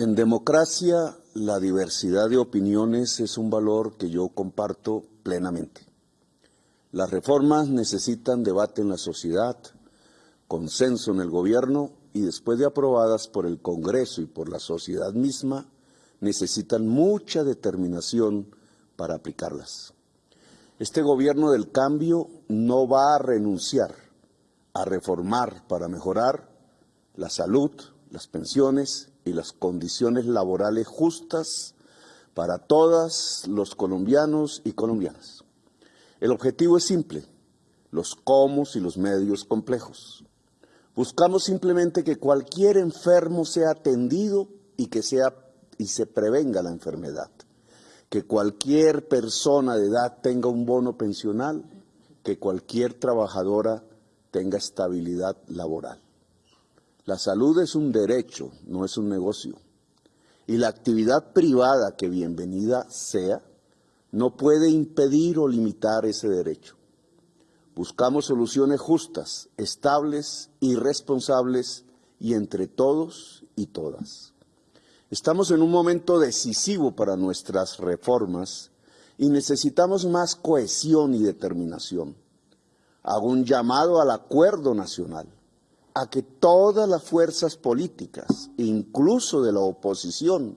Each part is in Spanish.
En democracia, la diversidad de opiniones es un valor que yo comparto plenamente. Las reformas necesitan debate en la sociedad, consenso en el gobierno y después de aprobadas por el Congreso y por la sociedad misma, necesitan mucha determinación para aplicarlas. Este gobierno del cambio no va a renunciar a reformar para mejorar la salud, las pensiones y las condiciones laborales justas para todos los colombianos y colombianas. El objetivo es simple, los cómo y los medios complejos. Buscamos simplemente que cualquier enfermo sea atendido y que sea y se prevenga la enfermedad. Que cualquier persona de edad tenga un bono pensional, que cualquier trabajadora tenga estabilidad laboral. La salud es un derecho, no es un negocio. Y la actividad privada, que bienvenida sea, no puede impedir o limitar ese derecho. Buscamos soluciones justas, estables y responsables y entre todos y todas. Estamos en un momento decisivo para nuestras reformas y necesitamos más cohesión y determinación. Hago un llamado al acuerdo nacional a que todas las fuerzas políticas, incluso de la oposición,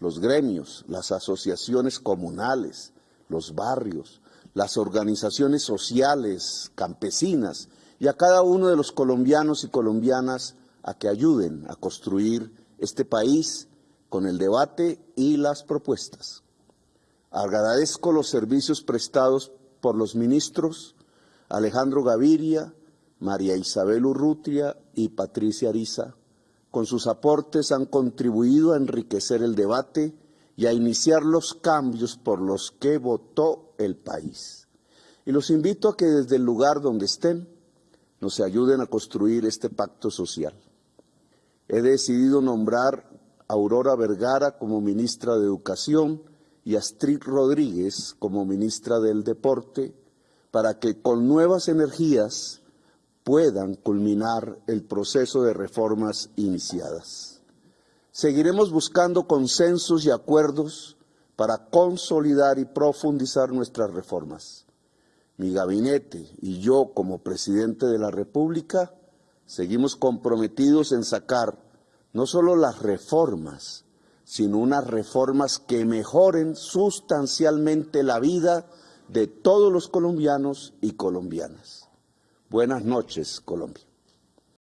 los gremios, las asociaciones comunales, los barrios, las organizaciones sociales, campesinas, y a cada uno de los colombianos y colombianas a que ayuden a construir este país con el debate y las propuestas. Agradezco los servicios prestados por los ministros Alejandro Gaviria, María Isabel Urrutia y Patricia Ariza, con sus aportes han contribuido a enriquecer el debate y a iniciar los cambios por los que votó el país. Y los invito a que desde el lugar donde estén nos ayuden a construir este pacto social. He decidido nombrar a Aurora Vergara como ministra de Educación y a Astrid Rodríguez como ministra del Deporte para que con nuevas energías puedan culminar el proceso de reformas iniciadas. Seguiremos buscando consensos y acuerdos para consolidar y profundizar nuestras reformas. Mi gabinete y yo como presidente de la República seguimos comprometidos en sacar no solo las reformas, sino unas reformas que mejoren sustancialmente la vida de todos los colombianos y colombianas. Buenas noches, Colombia.